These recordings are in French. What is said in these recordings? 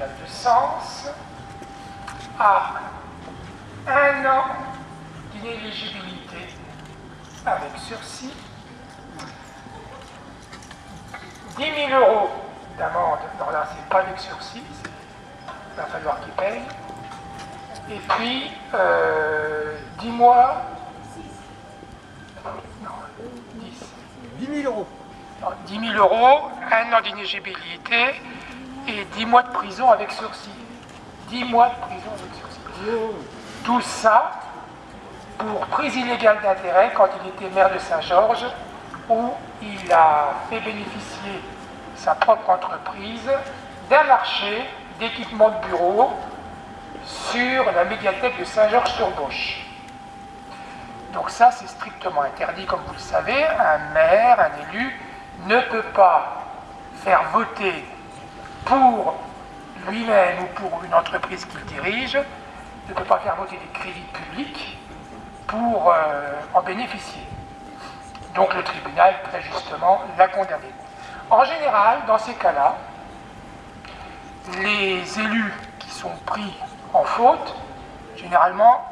tribunal de Sens a un an d'inéligibilité. Avec sursis, 10 000 euros d'amende, non là c'est pas avec sursis, il va falloir qu'il paye, et puis euh, 10 mois, non, 10, 10 000 euros. non, 10 000 euros, un an d'inéligibilité et 10 mois de prison avec sursis. 10 mois de prison avec sursis. Tout ça pour prise illégale d'intérêt quand il était maire de Saint-Georges, où il a fait bénéficier sa propre entreprise d'un marché d'équipement de bureau sur la médiathèque de Saint-Georges-sur-Bauche. Donc ça, c'est strictement interdit, comme vous le savez. Un maire, un élu, ne peut pas faire voter pour lui-même ou pour une entreprise qu'il dirige, ne peut pas faire voter des crédits publics pour euh, en bénéficier. Donc le tribunal, très justement, l'a condamné. En général, dans ces cas-là, les élus qui sont pris en faute, généralement,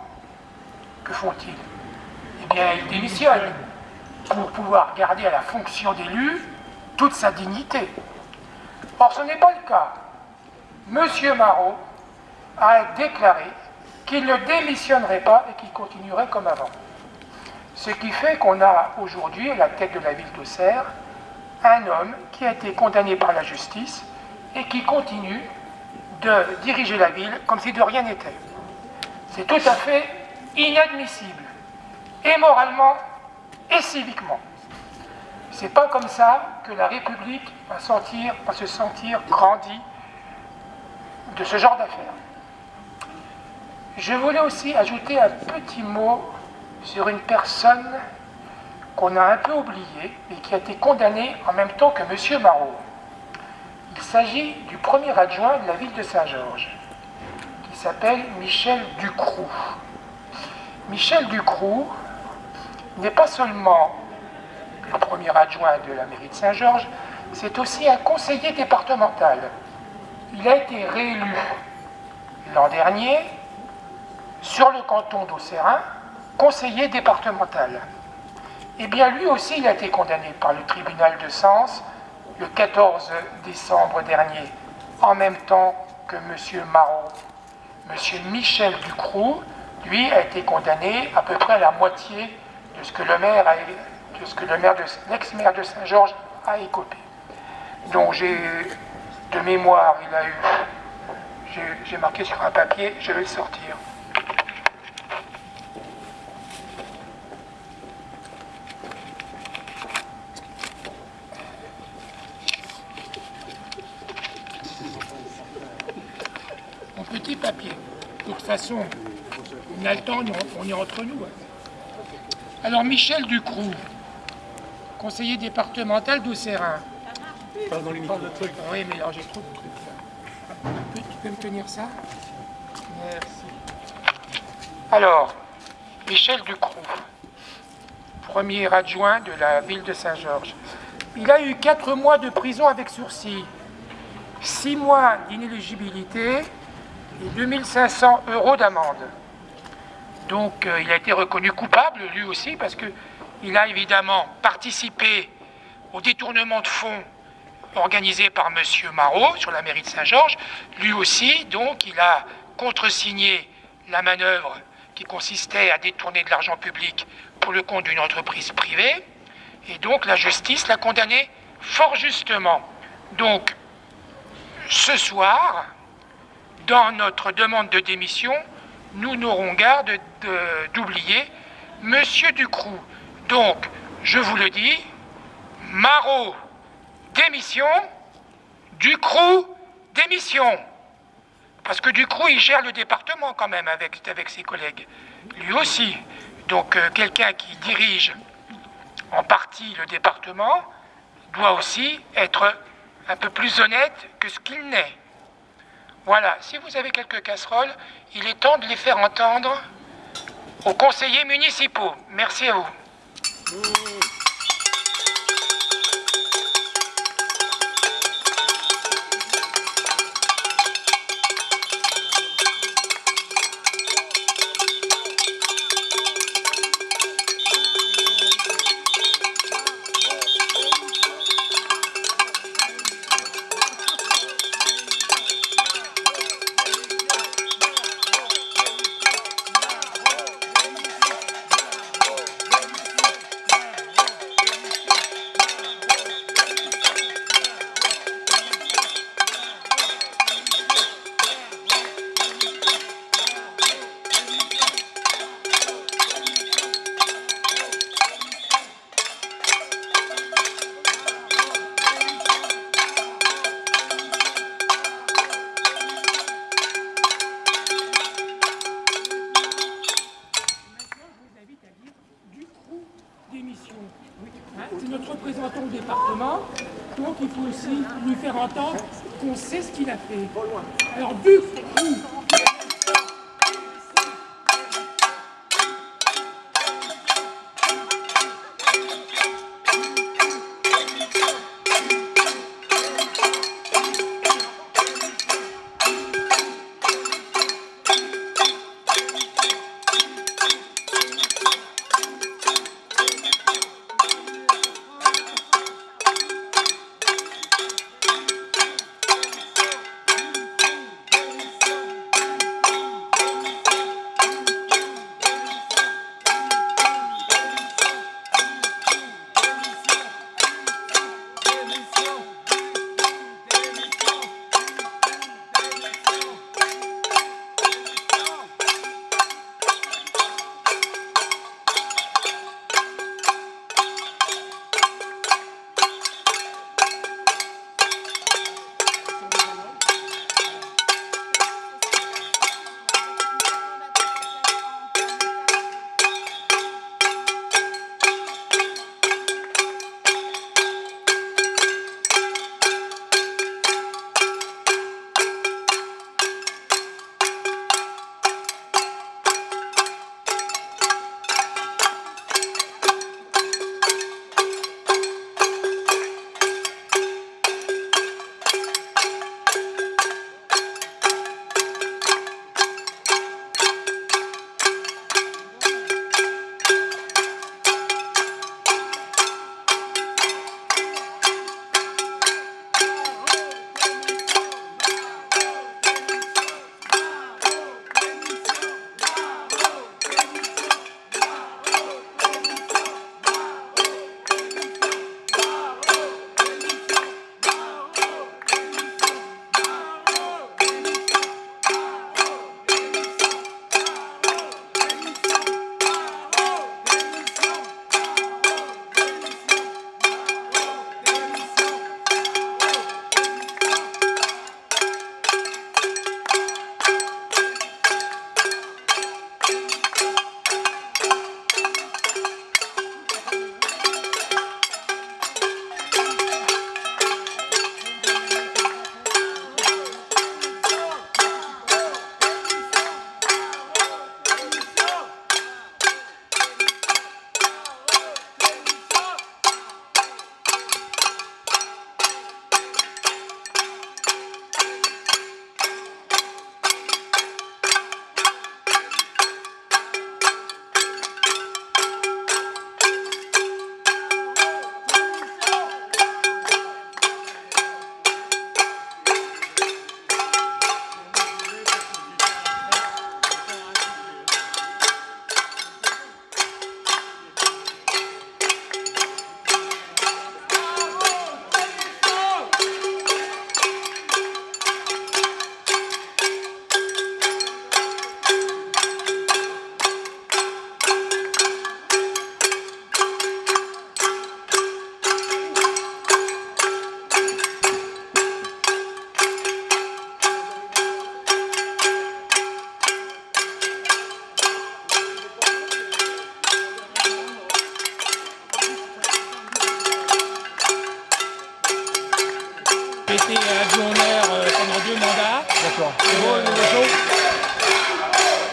que font-ils? Eh bien, ils démissionnent pour pouvoir garder à la fonction d'élu toute sa dignité. Or, ce n'est pas le cas. Monsieur Marot a déclaré qu'il ne démissionnerait pas et qu'il continuerait comme avant. Ce qui fait qu'on a aujourd'hui, à la tête de la ville d'Auxerre, un homme qui a été condamné par la justice et qui continue de diriger la ville comme si de rien n'était. C'est tout à fait inadmissible, et moralement et civiquement. C'est pas comme ça que la République va, va se sentir grandie de ce genre d'affaires. Je voulais aussi ajouter un petit mot sur une personne qu'on a un peu oubliée et qui a été condamnée en même temps que M. Marot. Il s'agit du premier adjoint de la ville de Saint-Georges, qui s'appelle Michel Ducroux. Michel Ducroux n'est pas seulement le premier adjoint de la mairie de Saint-Georges, c'est aussi un conseiller départemental. Il a été réélu l'an dernier sur le canton d'Auxerrain, conseiller départemental. Eh bien, lui aussi, il a été condamné par le tribunal de Sens le 14 décembre dernier, en même temps que M. Marot. M. Michel Ducroux, lui, a été condamné à peu près à la moitié de ce que le maire, de ce que l'ex-maire de Saint-Georges a écopé. Donc, j'ai de mémoire, il a eu, j'ai marqué sur un papier, je vais le sortir. Mon petit papier. De toute façon, on a le temps, on est entre nous. hein. Alors, Michel Ducroux, conseiller départemental les micros. Oui, mais alors j'ai trop de trucs là. Tu peux me tenir ça? Merci. Alors, Michel Ducroux, premier adjoint de la ville de Saint-Georges. Il a eu 4 mois de prison avec sursis, 6 mois d'inéligibilité et 2500 euros d'amende. Donc euh, il a été reconnu coupable, lui aussi, parce qu'il a évidemment participé au détournement de fonds organisé par M. Marot sur la mairie de Saint-Georges. Lui aussi, donc, il a contresigné la manœuvre qui consistait à détourner de l'argent public pour le compte d'une entreprise privée. Et donc, la justice l'a condamné fort justement. Donc, ce soir, dans notre demande de démission, nous n'aurons garde de- d'oublier M. Ducroux. Donc, je vous le dis, Marot, démission, Ducroux, démission. Parce que Ducroux, il gère le département quand même avec, avec ses collègues. Lui aussi. Donc, euh, quelqu'un qui dirige en partie le département doit aussi être un peu plus honnête que ce qu'il n'est. Voilà, si vous avez quelques casseroles, il est temps de les faire entendre aux conseillers municipaux. Merci à vous. Boa. Hein, c'est notre représentant au département, donc il faut aussi lui faire entendre qu'on sait ce qu'il a fait. Alors, vu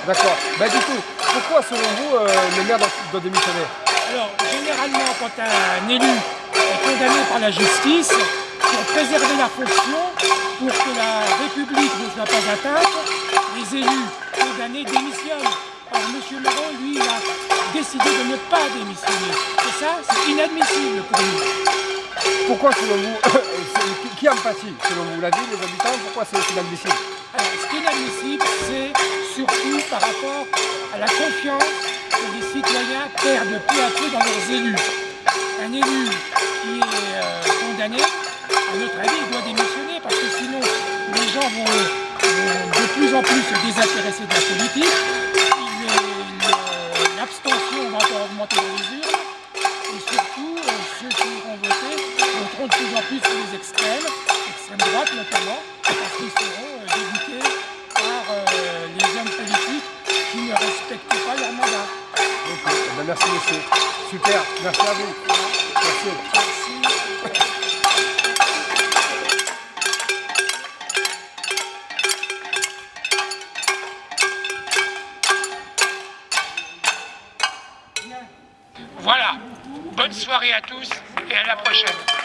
D'accord. Bah du coup, pourquoi selon vous euh, le maire doit, démissionner? Alors, généralement, quand un élu est condamné par la justice, pour préserver la fonction, pour que la République ne soit pas atteinte, les élus condamnés démissionnent. Or, M. Marron, lui, a décidé de ne pas démissionner. Et ça, c'est inadmissible pour nous. Pourquoi, selon vous, qui en pâtit Selon vous, la ville, les habitants, pourquoi c'est inadmissible Alors, ce qui est inadmissible, c'est surtout par rapport à la confiance que les citoyens perdent peu à peu dans leurs élus. Un élu qui est euh, condamné, à notre avis, il doit démissionner parce que sinon les gens vont, de plus en plus se désintéresser de la politique, l'abstention va encore augmenter les urnes, Voilà. Bonne soirée à tous et à la prochaine.